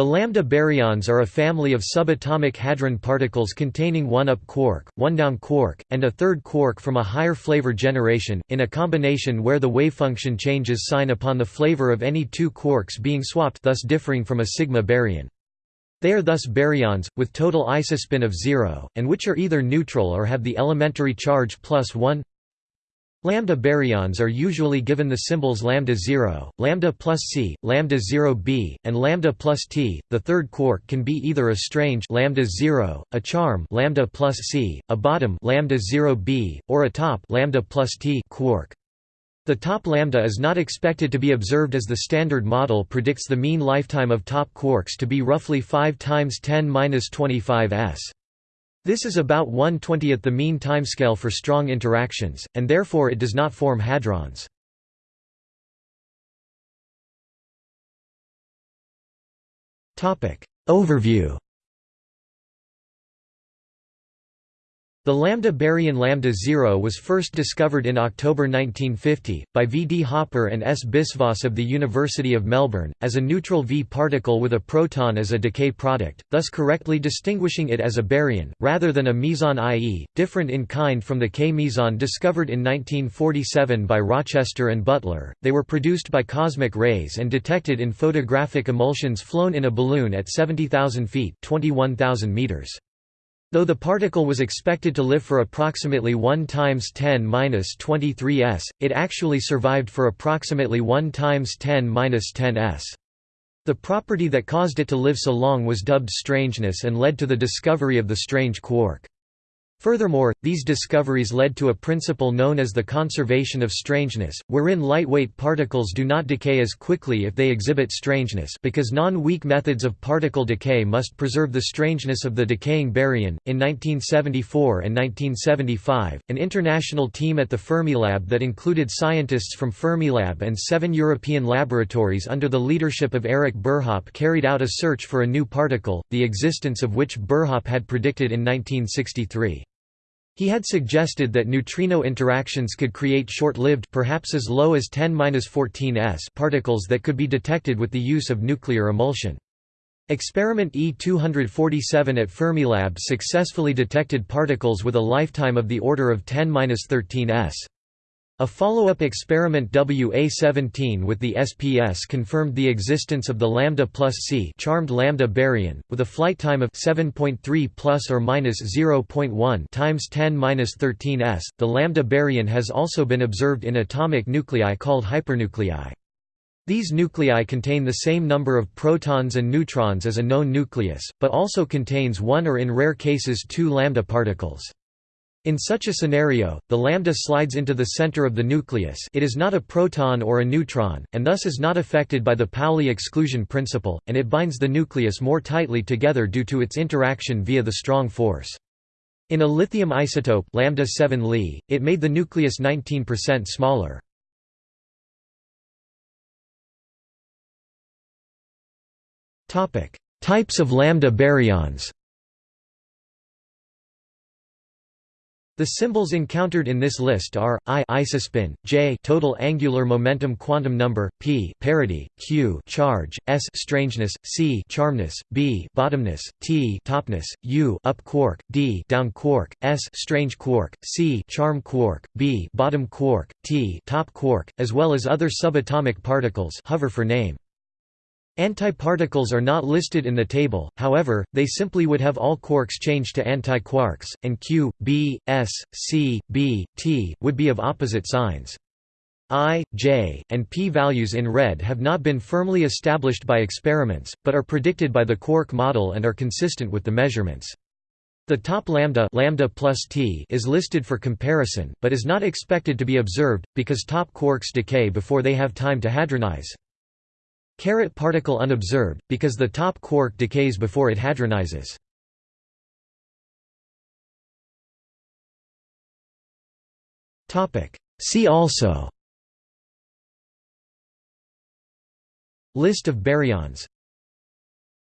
The lambda baryons are a family of subatomic hadron particles containing one up quark, one down quark, and a third quark from a higher flavor generation, in a combination where the wavefunction changes sign upon the flavor of any two quarks being swapped thus differing from a sigma baryon. They are thus baryons, with total isospin of zero, and which are either neutral or have the elementary charge plus 1 Lambda baryons are usually given the symbols lambda 0, lambda plus c, lambda 0b, and lambda plus t. The third quark can be either a strange lambda 0, a charm lambda plus c, a bottom lambda 0b, or a top lambda plus t quark. The top lambda is not expected to be observed as the Standard Model predicts the mean lifetime of top quarks to be roughly 5 times 10^-25 s. This is about 1/20th the mean timescale for strong interactions, and therefore it does not form hadrons. Overview The lambda baryon lambda 0 was first discovered in October 1950, by V. D. Hopper and S. Biswas of the University of Melbourne, as a neutral V particle with a proton as a decay product, thus correctly distinguishing it as a baryon, rather than a meson i.e., different in kind from the K meson discovered in 1947 by Rochester and Butler. They were produced by cosmic rays and detected in photographic emulsions flown in a balloon at 70,000 feet 21,000 meters. Though the particle was expected to live for approximately 1 times 10^-23 s, it actually survived for approximately 1 times 10^-10 s. The property that caused it to live so long was dubbed strangeness and led to the discovery of the strange quark. Furthermore, these discoveries led to a principle known as the conservation of strangeness, wherein lightweight particles do not decay as quickly if they exhibit strangeness because non-weak methods of particle decay must preserve the strangeness of the decaying baryon. In 1974 and 1975, an international team at the Fermilab that included scientists from Fermilab and seven European laboratories under the leadership of Eric Burhop carried out a search for a new particle, the existence of which Burhop had predicted in 1963. He had suggested that neutrino interactions could create short-lived perhaps as low as 10-14 s particles that could be detected with the use of nuclear emulsion. Experiment E247 at Fermilab successfully detected particles with a lifetime of the order of 10-13 s. A follow-up experiment WA17 with the SPS confirmed the existence of the lambda plus c charmed lambda baryon, with a flight time of 7.3 plus or minus 0.1 times 10 minus 13 s. The lambda baryon has also been observed in atomic nuclei called hypernuclei. These nuclei contain the same number of protons and neutrons as a known nucleus, but also contains one or in rare cases two lambda particles. In such a scenario, the lambda slides into the center of the nucleus it is not a proton or a neutron, and thus is not affected by the Pauli exclusion principle, and it binds the nucleus more tightly together due to its interaction via the strong force. In a lithium isotope lambda 7 Li, it made the nucleus 19% smaller. Types of lambda baryons The symbols encountered in this list are I isospin, J total angular momentum quantum number, P parity, Q charge, S strangeness, C charmness, B bottomness, T topness, U up quark, D down quark, S strange quark, C charm quark, B bottom quark, T top quark, as well as other subatomic particles hover for name. Antiparticles are not listed in the table, however, they simply would have all quarks changed to antiquarks, and Q, B, S, C, B, T, would be of opposite signs. I, J, and P values in red have not been firmly established by experiments, but are predicted by the quark model and are consistent with the measurements. The top lambda, lambda plus T is listed for comparison, but is not expected to be observed, because top quarks decay before they have time to hadronize. Caret particle unobserved, because the top quark decays before it hadronizes. See also. List of baryons